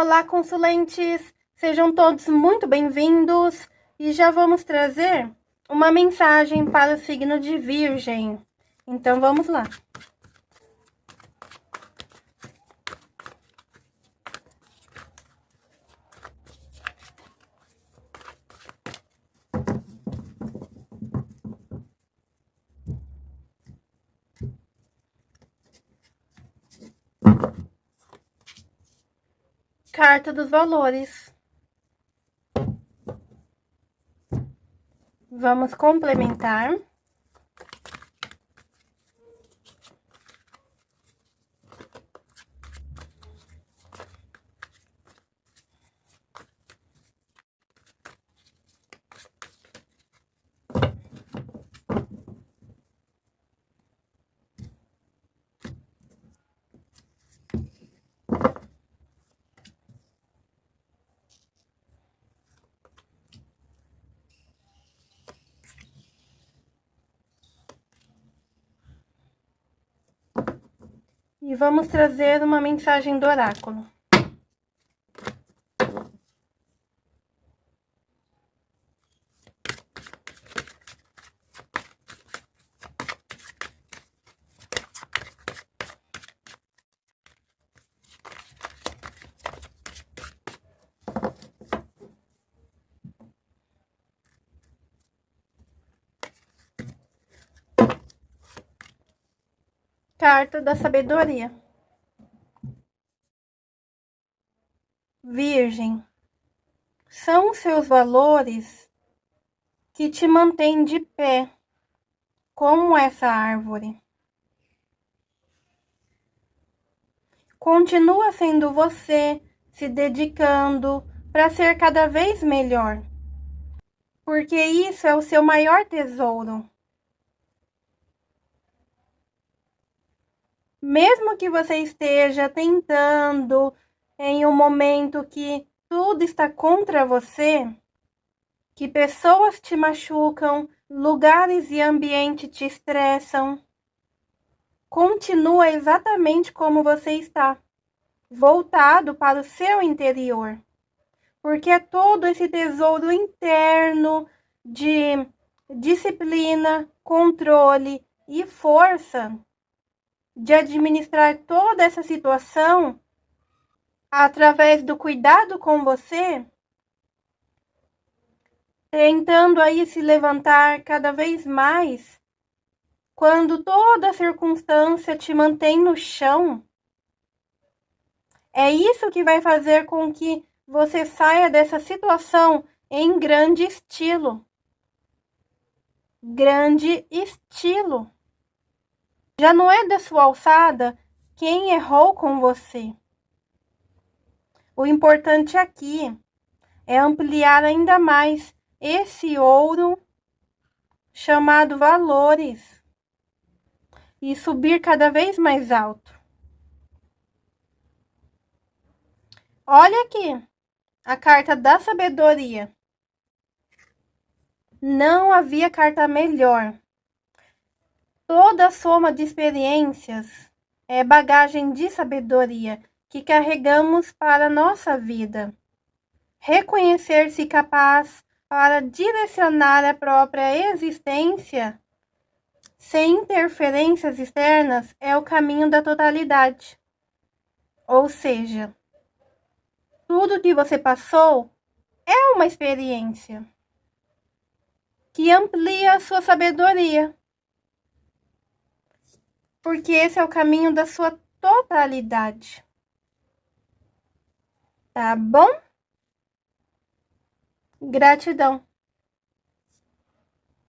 Olá, consulentes! Sejam todos muito bem-vindos e já vamos trazer uma mensagem para o signo de Virgem. Então, vamos lá. Carta dos valores. Vamos complementar. E vamos trazer uma mensagem do oráculo. Carta da Sabedoria. Virgem, são seus valores que te mantêm de pé, como essa árvore. Continua sendo você, se dedicando para ser cada vez melhor, porque isso é o seu maior tesouro. Mesmo que você esteja tentando em um momento que tudo está contra você, que pessoas te machucam, lugares e ambiente te estressam, continua exatamente como você está, voltado para o seu interior. Porque é todo esse tesouro interno de disciplina, controle e força de administrar toda essa situação através do cuidado com você, tentando aí se levantar cada vez mais, quando toda circunstância te mantém no chão, é isso que vai fazer com que você saia dessa situação em grande estilo. Grande estilo. Já não é da sua alçada quem errou com você. O importante aqui é ampliar ainda mais esse ouro chamado valores e subir cada vez mais alto. Olha aqui a carta da sabedoria. Não havia carta melhor Toda soma de experiências é bagagem de sabedoria que carregamos para nossa vida. Reconhecer-se capaz para direcionar a própria existência sem interferências externas é o caminho da totalidade. Ou seja, tudo que você passou é uma experiência que amplia a sua sabedoria porque esse é o caminho da sua totalidade. Tá bom? Gratidão.